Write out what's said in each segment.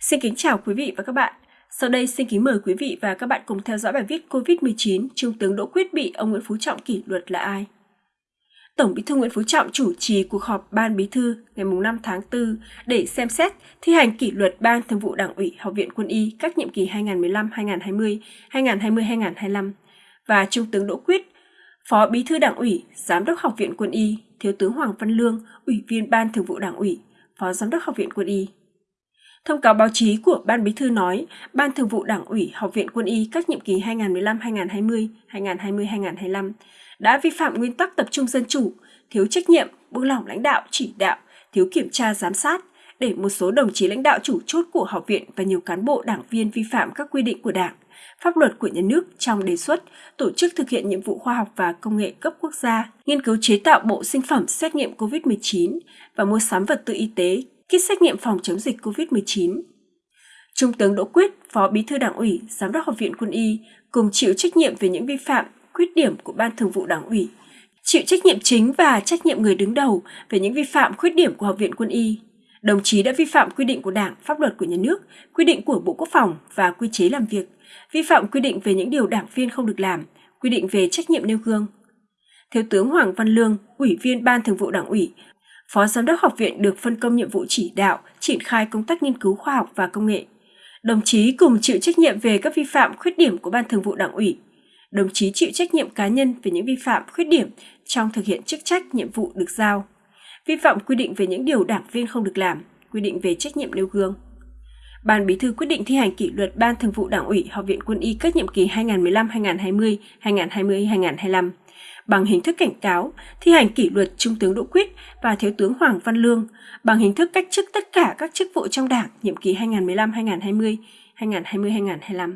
Xin kính chào quý vị và các bạn. Sau đây xin kính mời quý vị và các bạn cùng theo dõi bài viết COVID-19 Trung tướng Đỗ Quyết bị ông Nguyễn Phú Trọng kỷ luật là ai? Tổng Bí thư Nguyễn Phú Trọng chủ trì cuộc họp Ban Bí thư ngày 5 tháng 4 để xem xét thi hành kỷ luật Ban Thường vụ Đảng ủy Học viện Quân y các nhiệm kỳ 2015-2020, 2020-2025 và Trung tướng Đỗ Quyết, Phó Bí thư Đảng ủy, Giám đốc Học viện Quân y, Thiếu tướng Hoàng Văn Lương, Ủy viên Ban Thường vụ Đảng ủy, Phó Giám đốc Học viện Quân y. Thông cáo báo chí của Ban Bí thư nói, Ban Thường vụ Đảng ủy Học viện Quân y các nhiệm kỳ 2015-2020, 2020-2025 đã vi phạm nguyên tắc tập trung dân chủ, thiếu trách nhiệm, buông lỏng lãnh đạo, chỉ đạo, thiếu kiểm tra giám sát, để một số đồng chí lãnh đạo chủ chốt của học viện và nhiều cán bộ đảng viên vi phạm các quy định của Đảng, pháp luật của nhà nước trong đề xuất tổ chức thực hiện nhiệm vụ khoa học và công nghệ cấp quốc gia, nghiên cứu chế tạo bộ sinh phẩm xét nghiệm COVID-19 và mua sắm vật tư y tế, kit xét nghiệm phòng chống dịch COVID-19. Trung tướng Đỗ Quyết, Phó Bí thư Đảng ủy, Giám đốc Học viện Quân y, cùng chịu trách nhiệm về những vi phạm, khuyết điểm của Ban Thường vụ Đảng ủy, chịu trách nhiệm chính và trách nhiệm người đứng đầu về những vi phạm, khuyết điểm của Học viện Quân y. Đồng chí đã vi phạm quy định của Đảng, pháp luật của nhà nước, quy định của Bộ Quốc phòng và quy chế làm việc, vi phạm quy định về những điều đảng viên không được làm, quy định về trách nhiệm nêu gương. Thiếu tướng Hoàng Văn Lương, Ủy viên Ban Thường vụ Đảng ủy, Phó Giám đốc học viện được phân công nhiệm vụ chỉ đạo, triển khai công tác nghiên cứu khoa học và công nghệ. Đồng chí cùng chịu trách nhiệm về các vi phạm khuyết điểm của Ban Thường vụ Đảng ủy. Đồng chí chịu trách nhiệm cá nhân về những vi phạm khuyết điểm trong thực hiện chức trách nhiệm vụ được giao. Vi phạm quy định về những điều đảng viên không được làm, quy định về trách nhiệm nêu gương. Ban Bí thư quyết định thi hành kỷ luật Ban Thường vụ Đảng ủy Học viện Quân y các nhiệm kỳ 2015-2020, 2020-2025 bằng hình thức cảnh cáo, thi hành kỷ luật Trung tướng Đỗ Quyết và Thiếu tướng Hoàng Văn Lương bằng hình thức cách chức tất cả các chức vụ trong Đảng nhiệm kỳ 2015-2020, 2020-2025.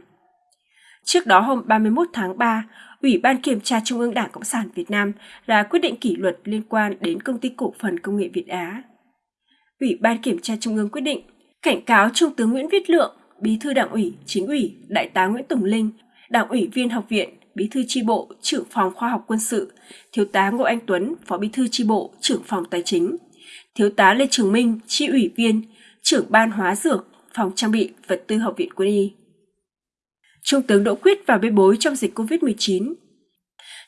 Trước đó hôm 31 tháng 3, Ủy ban Kiểm tra Trung ương Đảng Cộng sản Việt Nam ra quyết định kỷ luật liên quan đến Công ty Cổ phần Công nghệ Việt Á. Ủy ban Kiểm tra Trung ương quyết định cảnh cáo Trung tướng Nguyễn Viết Lượng, Bí thư Đảng ủy, Chính ủy, Đại tá Nguyễn Tùng Linh, Đảng ủy viên học viện, Bí thư tri bộ, trưởng phòng khoa học quân sự, Thiếu tá Ngô Anh Tuấn, Phó Bí thư tri bộ, trưởng phòng tài chính, Thiếu tá Lê Trường Minh, tri ủy viên, trưởng ban hóa dược, phòng trang bị vật tư học viện quân y. Trung tướng Đỗ Quyết vào bê bối trong dịch COVID-19.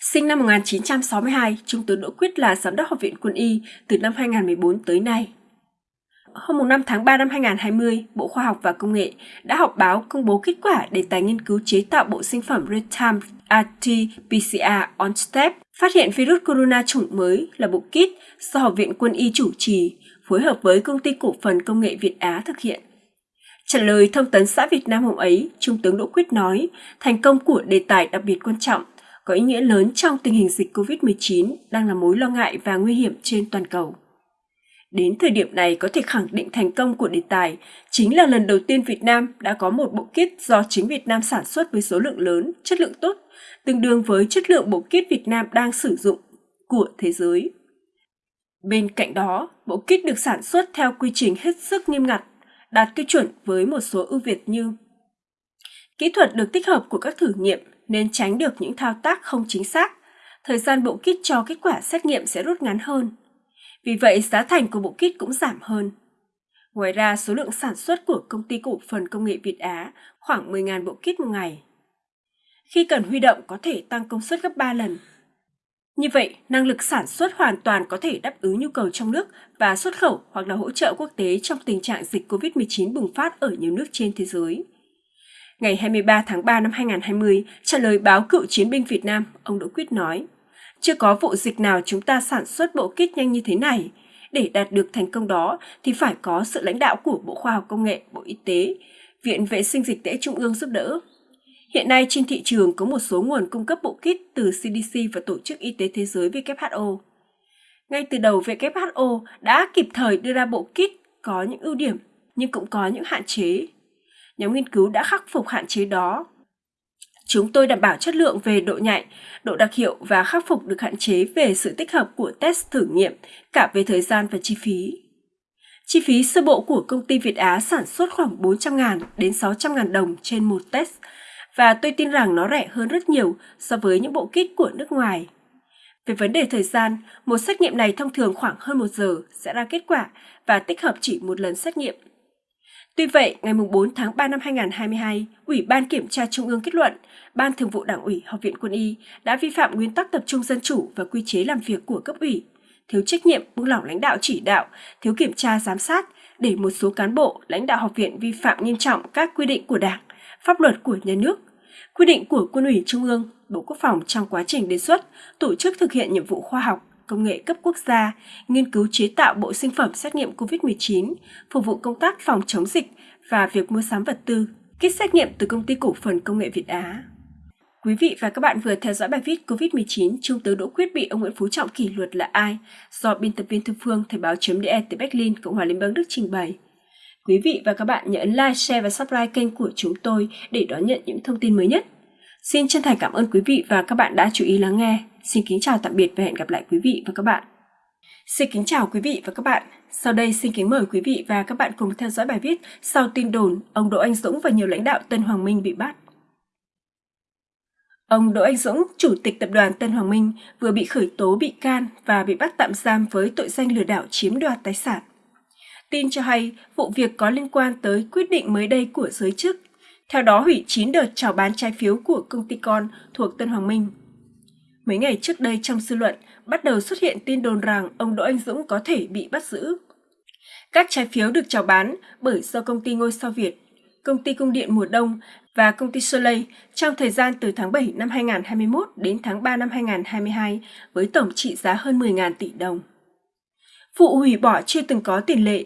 Sinh năm 1962, Trung tướng Đỗ Quyết là giám đốc học viện quân y từ năm 2014 tới nay hôm 5 tháng 3 năm 2020, Bộ Khoa học và Công nghệ đã họp báo công bố kết quả đề tài nghiên cứu chế tạo bộ sinh phẩm Real-Time RT-PCR OnStep phát hiện virus corona chủng mới là bộ kit do Học viện Quân y chủ trì, phối hợp với Công ty Cổ phần Công nghệ Việt Á thực hiện. Trả lời thông tấn xã Việt Nam hôm ấy, Trung tướng Đỗ Quyết nói, thành công của đề tài đặc biệt quan trọng, có ý nghĩa lớn trong tình hình dịch COVID-19 đang là mối lo ngại và nguy hiểm trên toàn cầu. Đến thời điểm này có thể khẳng định thành công của đề tài chính là lần đầu tiên Việt Nam đã có một bộ kit do chính Việt Nam sản xuất với số lượng lớn, chất lượng tốt, tương đương với chất lượng bộ kit Việt Nam đang sử dụng của thế giới. Bên cạnh đó, bộ kit được sản xuất theo quy trình hết sức nghiêm ngặt, đạt tiêu chuẩn với một số ưu việt như Kỹ thuật được tích hợp của các thử nghiệm nên tránh được những thao tác không chính xác. Thời gian bộ kit cho kết quả xét nghiệm sẽ rút ngắn hơn vì vậy, giá thành của bộ kit cũng giảm hơn. Ngoài ra, số lượng sản xuất của công ty cổ phần công nghệ Việt Á khoảng 10.000 bộ kit một ngày. Khi cần huy động có thể tăng công suất gấp 3 lần. Như vậy, năng lực sản xuất hoàn toàn có thể đáp ứng nhu cầu trong nước và xuất khẩu hoặc là hỗ trợ quốc tế trong tình trạng dịch COVID-19 bùng phát ở nhiều nước trên thế giới. Ngày 23 tháng 3 năm 2020, trả lời báo cựu chiến binh Việt Nam, ông Đỗ Quyết nói, chưa có vụ dịch nào chúng ta sản xuất bộ kit nhanh như thế này. Để đạt được thành công đó thì phải có sự lãnh đạo của Bộ Khoa học Công nghệ, Bộ Y tế, Viện Vệ sinh Dịch tễ Trung ương giúp đỡ. Hiện nay trên thị trường có một số nguồn cung cấp bộ kit từ CDC và Tổ chức Y tế Thế giới WHO. Ngay từ đầu WHO đã kịp thời đưa ra bộ kit có những ưu điểm nhưng cũng có những hạn chế. Nhóm nghiên cứu đã khắc phục hạn chế đó Chúng tôi đảm bảo chất lượng về độ nhạy, độ đặc hiệu và khắc phục được hạn chế về sự tích hợp của test thử nghiệm, cả về thời gian và chi phí. Chi phí sơ bộ của công ty Việt Á sản xuất khoảng 400.000 đến 600.000 đồng trên một test và tôi tin rằng nó rẻ hơn rất nhiều so với những bộ kit của nước ngoài. Về vấn đề thời gian, một xét nghiệm này thông thường khoảng hơn một giờ sẽ ra kết quả và tích hợp chỉ một lần xét nghiệm. Tuy vậy, ngày 4 tháng 3 năm 2022, Ủy ban Kiểm tra Trung ương kết luận, Ban Thường vụ Đảng ủy Học viện Quân y đã vi phạm nguyên tắc tập trung dân chủ và quy chế làm việc của cấp ủy, thiếu trách nhiệm, buông lỏng lãnh đạo chỉ đạo, thiếu kiểm tra giám sát, để một số cán bộ, lãnh đạo học viện vi phạm nghiêm trọng các quy định của Đảng, pháp luật của nhà nước, quy định của Quân ủy Trung ương, Bộ Quốc phòng trong quá trình đề xuất, tổ chức thực hiện nhiệm vụ khoa học, công nghệ cấp quốc gia, nghiên cứu chế tạo bộ sinh phẩm xét nghiệm COVID-19, phục vụ công tác phòng chống dịch và việc mua sắm vật tư, kit xét nghiệm từ công ty cổ phần công nghệ Việt Á. Quý vị và các bạn vừa theo dõi bài viết COVID-19 Trung tướng Đỗ Quyết bị ông Nguyễn Phú Trọng kỷ luật là ai do biên tập viên Thư Phương Thời báo.de từ Berlin, Cộng hòa Liên bang Đức trình bày. Quý vị và các bạn nhớ ấn like, share và subscribe kênh của chúng tôi để đón nhận những thông tin mới nhất. Xin chân thành cảm ơn quý vị và các bạn đã chú ý lắng nghe. Xin kính chào tạm biệt và hẹn gặp lại quý vị và các bạn. Xin kính chào quý vị và các bạn. Sau đây xin kính mời quý vị và các bạn cùng theo dõi bài viết sau tin đồn ông Đỗ Anh Dũng và nhiều lãnh đạo Tân Hoàng Minh bị bắt. Ông Đỗ Anh Dũng, chủ tịch tập đoàn Tân Hoàng Minh, vừa bị khởi tố bị can và bị bắt tạm giam với tội danh lừa đảo chiếm đoạt tài sản. Tin cho hay vụ việc có liên quan tới quyết định mới đây của giới chức, theo đó hủy 9 đợt chào bán trái phiếu của công ty con thuộc Tân Hoàng Minh. Mấy ngày trước đây trong dư luận bắt đầu xuất hiện tin đồn rằng ông Đỗ Anh Dũng có thể bị bắt giữ. Các trái phiếu được chào bán bởi do công ty ngôi sao Việt, công ty cung điện mùa đông và công ty Soleil trong thời gian từ tháng 7 năm 2021 đến tháng 3 năm 2022 với tổng trị giá hơn 10.000 tỷ đồng. Vụ hủy bỏ chưa từng có tiền lệ.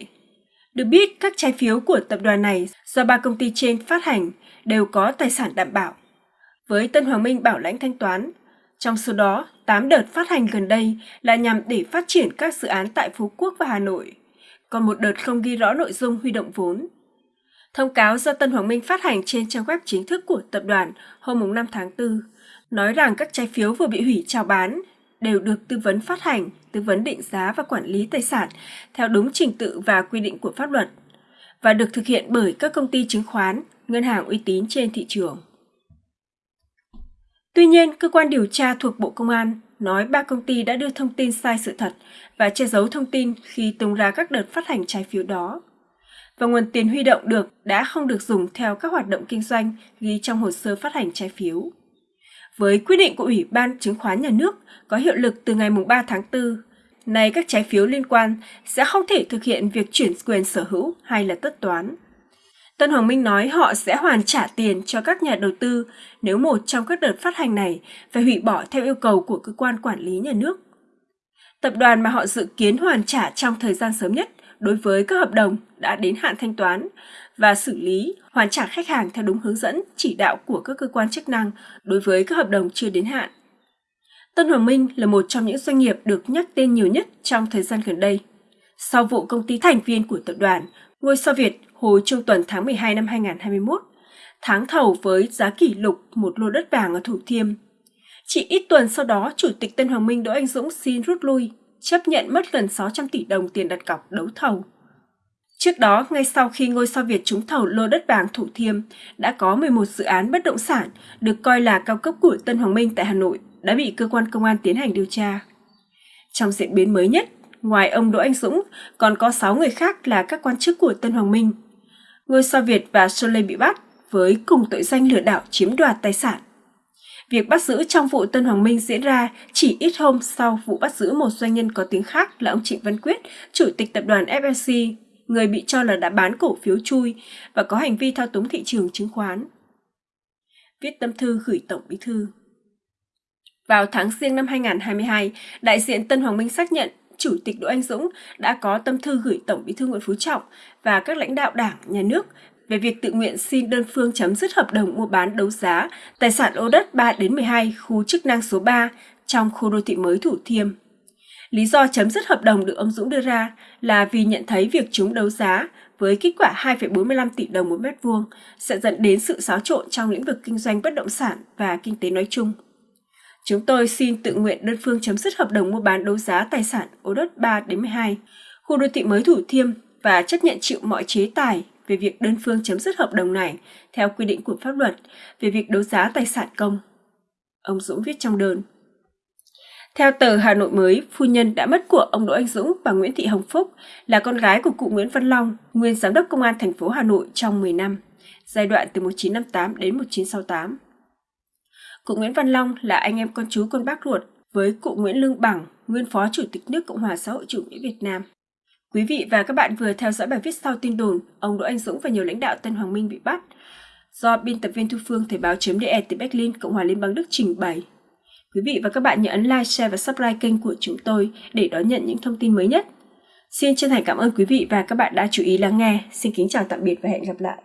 Được biết, các trái phiếu của tập đoàn này do ba công ty trên phát hành đều có tài sản đảm bảo. Với Tân Hoàng Minh bảo lãnh thanh toán, trong số đó, 8 đợt phát hành gần đây là nhằm để phát triển các dự án tại Phú Quốc và Hà Nội, còn một đợt không ghi rõ nội dung huy động vốn. Thông cáo do Tân Hoàng Minh phát hành trên trang web chính thức của tập đoàn hôm 5 tháng 4 nói rằng các trái phiếu vừa bị hủy chào bán đều được tư vấn phát hành, tư vấn định giá và quản lý tài sản theo đúng trình tự và quy định của pháp luật và được thực hiện bởi các công ty chứng khoán, ngân hàng uy tín trên thị trường. Tuy nhiên, cơ quan điều tra thuộc Bộ Công an nói ba công ty đã đưa thông tin sai sự thật và che giấu thông tin khi tung ra các đợt phát hành trái phiếu đó. Và nguồn tiền huy động được đã không được dùng theo các hoạt động kinh doanh ghi trong hồ sơ phát hành trái phiếu. Với quyết định của Ủy ban Chứng khoán Nhà nước có hiệu lực từ ngày 3 tháng 4, nay các trái phiếu liên quan sẽ không thể thực hiện việc chuyển quyền sở hữu hay là tất toán. Tân Hoàng Minh nói họ sẽ hoàn trả tiền cho các nhà đầu tư nếu một trong các đợt phát hành này phải hủy bỏ theo yêu cầu của cơ quan quản lý nhà nước. Tập đoàn mà họ dự kiến hoàn trả trong thời gian sớm nhất đối với các hợp đồng đã đến hạn thanh toán và xử lý hoàn trả khách hàng theo đúng hướng dẫn chỉ đạo của các cơ quan chức năng đối với các hợp đồng chưa đến hạn. Tân Hoàng Minh là một trong những doanh nghiệp được nhắc tên nhiều nhất trong thời gian gần đây. Sau vụ công ty thành viên của tập đoàn, ngôi sao Việt hồi trung tuần tháng 12 năm 2021, tháng thầu với giá kỷ lục một lô đất vàng ở Thủ Thiêm. Chỉ ít tuần sau đó, Chủ tịch Tân Hoàng Minh Đỗ Anh Dũng xin rút lui, chấp nhận mất gần 600 tỷ đồng tiền đặt cọc đấu thầu. Trước đó, ngay sau khi ngôi sao Việt trúng thầu lô đất vàng Thủ Thiêm, đã có 11 dự án bất động sản được coi là cao cấp của Tân Hoàng Minh tại Hà Nội đã bị cơ quan công an tiến hành điều tra. Trong diễn biến mới nhất, ngoài ông Đỗ Anh Dũng, còn có 6 người khác là các quan chức của Tân Hoàng Minh ngôi sao Việt và Soleil bị bắt với cùng tội danh lừa đảo chiếm đoạt tài sản. Việc bắt giữ trong vụ Tân Hoàng Minh diễn ra chỉ ít hôm sau vụ bắt giữ một doanh nhân có tiếng khác là ông Trịnh Văn Quyết, chủ tịch tập đoàn FLC, người bị cho là đã bán cổ phiếu chui và có hành vi thao túng thị trường chứng khoán. Viết tâm thư gửi Tổng Bí thư Vào tháng riêng năm 2022, đại diện Tân Hoàng Minh xác nhận Chủ tịch Đỗ Anh Dũng đã có tâm thư gửi Tổng Bí thư Nguyễn Phú Trọng và các lãnh đạo Đảng, Nhà nước về việc tự nguyện xin đơn phương chấm dứt hợp đồng mua bán đấu giá tài sản ô đất 3 đến 12 khu chức năng số 3 trong khu đô thị mới Thủ Thiêm. Lý do chấm dứt hợp đồng được ông Dũng đưa ra là vì nhận thấy việc chúng đấu giá với kết quả 2,45 tỷ đồng một mét vuông sẽ dẫn đến sự xáo trộn trong lĩnh vực kinh doanh bất động sản và kinh tế nói chung. Chúng tôi xin tự nguyện đơn phương chấm dứt hợp đồng mua bán đấu giá tài sản ô đất 3 đến 12, khu đô thị mới Thủ Thiêm và chấp nhận chịu mọi chế tài về việc đơn phương chấm dứt hợp đồng này theo quy định của pháp luật về việc đấu giá tài sản công. Ông Dũng viết trong đơn. Theo tờ Hà Nội mới, phu nhân đã mất của ông Đỗ Anh Dũng, và Nguyễn Thị Hồng Phúc, là con gái của cụ Nguyễn Văn Long, nguyên giám đốc công an thành phố Hà Nội trong 10 năm, giai đoạn từ 1958 đến 1968. Cụ Nguyễn Văn Long là anh em con chú con bác ruột với cụ Nguyễn Lương Bằng, nguyên phó chủ tịch nước Cộng hòa xã hội chủ nghĩa Việt Nam. Quý vị và các bạn vừa theo dõi bài viết sau tin đồn ông Đỗ Anh Dũng và nhiều lãnh đạo Tân Hoàng Minh bị bắt do biên tập viên Thu Phương Thời báo.de từ Berlin, Cộng hòa Liên bang Đức trình bày. Quý vị và các bạn nhớ ấn like, share và subscribe kênh của chúng tôi để đón nhận những thông tin mới nhất. Xin chân thành cảm ơn quý vị và các bạn đã chú ý lắng nghe. Xin kính chào tạm biệt và hẹn gặp lại.